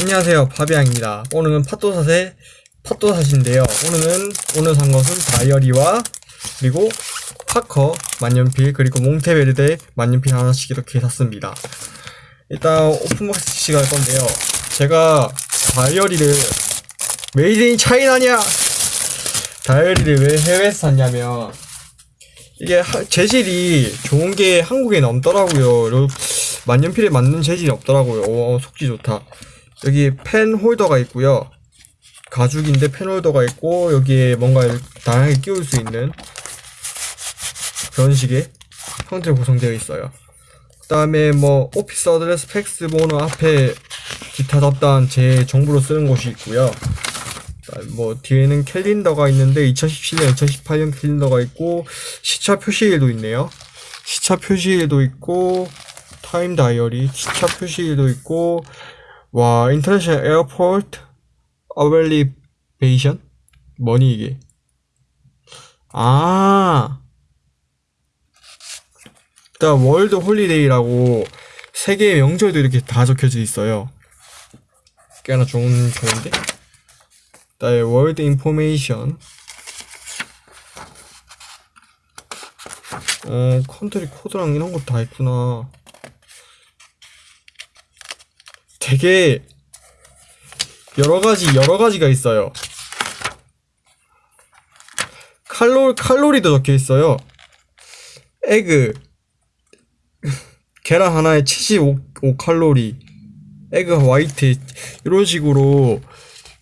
안녕하세요 파비앙입니다 오늘은 팟도사의 팟도사인데요 오늘은 오늘 산 것은 다이어리와 그리고 파커 만년필 그리고 몽테베르데 만년필 하나씩 이렇게 샀습니다 일단 open box 시킬 건데요 제가 다이어리를 made in China냐 다이어리를 왜 해외에서 샀냐면 이게 하- 재질이 좋은 게 한국에 없더라고요. 요- 만년필에 맞는 재질이 없더라고요. 오, 속지 좋다. 여기 펜 홀더가 있고요. 가죽인데 펜 홀더가 있고 여기에 뭔가 다양하게 끼울 수 있는 그런 식의 형태로 구성되어 있어요. 그 다음에 뭐 office address 팩스 번호 앞에 기타 잡다한 제 정보로 쓰는 곳이 있고요. 뭐 뒤에는 캘린더가 있는데 2017년, 2018년 캘린더가 있고 시차 표시일도 있네요. 시차 표시일도 있고 time 다이어리, 시차 표시일도 있고 와 international airport abbreviation 뭐니 이게? 아. 일단 world holiday라고 세계의 명절도 이렇게 다 적혀져 있어요. 꽤나 좋은 좋은데? 그다음에 world information 어 country code랑 이런 거 다 있구나 되게 여러 가지 여러 가지가 있어요. 칼로 칼로리도 적혀 있어요. egg. 계란 하나에 75 칼로리. 에그 화이트. 이런 식으로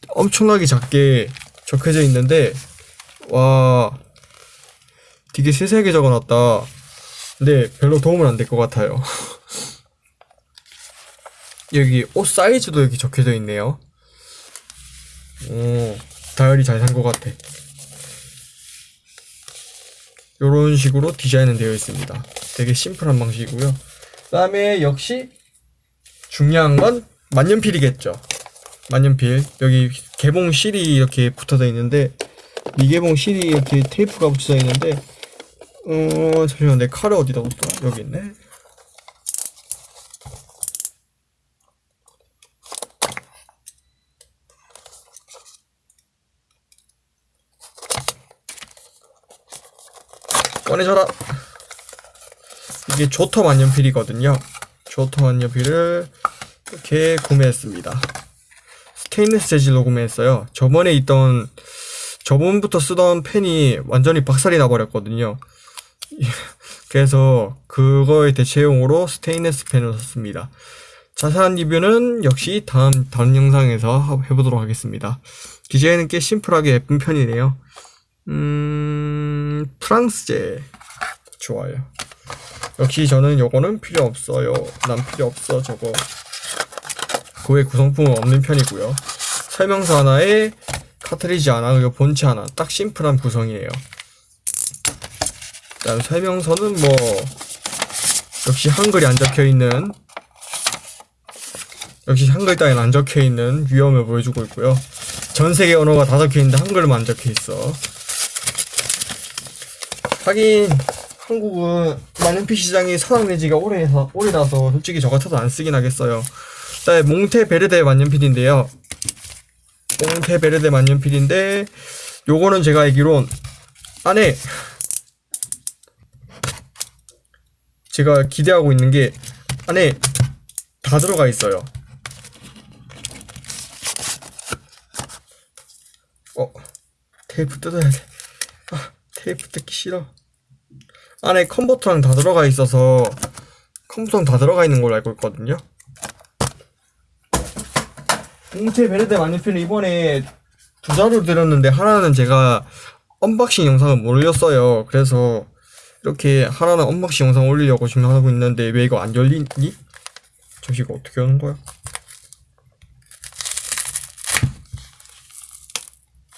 엄청나게 작게 적혀져 있는데 와. 되게 세세하게 적어놨다. 근데 별로 도움은 안 될 것 같아요 여기 옷 사이즈도 여기 적혀져 있네요. 오 다이어리 잘 산 것 같아. 요런 식으로 디자인은 되어 있습니다. 되게 심플한 방식이고요. 그 다음에 역시 중요한 건 만년필이겠죠. 만년필. 여기 개봉 실이 이렇게 붙어져 있는데 미개봉 실이 이렇게 테이프가 붙여져 있는데 어 잠시만 내 칼을 어디다 뒀어? 여기 있네 꺼내줘라 이게 조터 만년필이거든요 조터 만년필을 이렇게 구매했습니다 스테인리스 재질로 구매했어요. 저번에 있던 저번부터 쓰던 펜이 완전히 박살이 나버렸거든요. 그래서 그거의 대체용으로 스테인리스 펜을 샀습니다. 자세한 리뷰는 역시 다음 다른 영상에서 하- 해보도록 하겠습니다. 디자인은 꽤 심플하게 예쁜 편이네요. 음, 프랑스제 좋아요. 역시 저는 요거는 필요 없어요. 난 필요 없어 저거. 그외 구성품은 없는 편이고요. 설명서 하나에 카트리지 하나, 그리고 본체 하나. 딱 심플한 구성이에요. 일단 설명서는 뭐 역시 한글이 안 적혀 있는 역시 한글 따위는 안 적혀 있는 위험을 보여주고 있고요. 전 세계 언어가 다 적혀 있는데 한글만 안 적혀 있어. 하긴 한국은 만년필 시장이 사랑 지가 오래해서 오래라서 솔직히 저 같아도 안 쓰긴 하겠어요. 그다음에 몽테베르데 만년필인데요. 몽테베르데 만년필인데 요거는 제가 알기론 안에 제가 기대하고 있는 게 안에 다 들어가 있어요. 어 테이프 뜯어야 돼. 아 테이프 뜯기 싫어. 안에 컨버터랑 다 들어가 있어서 컴퓨터랑 다 들어가 있는 걸로 알고 있거든요. 몽테 베르데 만년필을 이번에 두 자루 드렸는데 하나는 제가 unboxing 영상을 못 올렸어요. 그래서 이렇게 하나는 unboxing 영상 올리려고 지금 하고 있는데 왜 이거 안 열리니? 저기 이거 어떻게 하는 거야?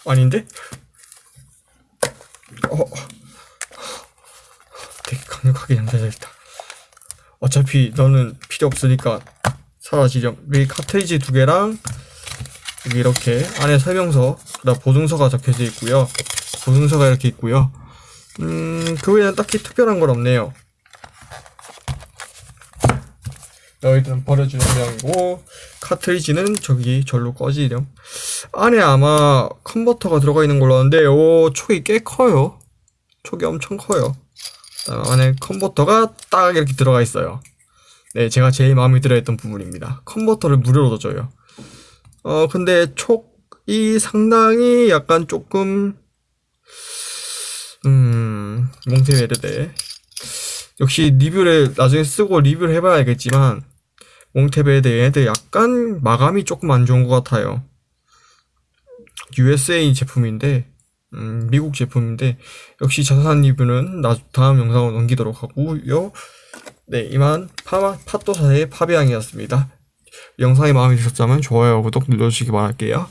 아닌데? 어, 양자져 있다. 어차피 너는 필요 없으니까 사라지렴. 여기 카트리지 두 개랑 여기 이렇게 안에 설명서, 그다음 보증서가 적혀져 있고요. 보증서가 이렇게 있고요. 음, 그 외에는 딱히 특별한 건 없네요. 너희들은 버려주는 모양이고 카트리지는 저기 절로 꺼지렴 안에 아마 컨버터가 들어가 있는 걸로 아는데 오 촉이 꽤 커요 촉이 엄청 커요 안에 컨버터가 딱 이렇게 들어가 있어요. 네 제가 제일 마음에 들어 했던 부분입니다. 컨버터를 무료로 줘요. 어 근데 촉이 상당히 약간 조금 음 몽테베르데. 역시 리뷰를 나중에 쓰고 리뷰를 해봐야 알겠지만 몽테베르데 약간 마감이 조금 안 좋은 것 같아요. USA 제품인데 음, 미국 제품인데 역시 자세한 리뷰는 나 다음 영상으로 넘기도록 하고요. 네 이만 파, 팟도사의 파비앙이었습니다. 영상이 마음에 드셨다면 좋아요 구독 눌러주시기 바랄게요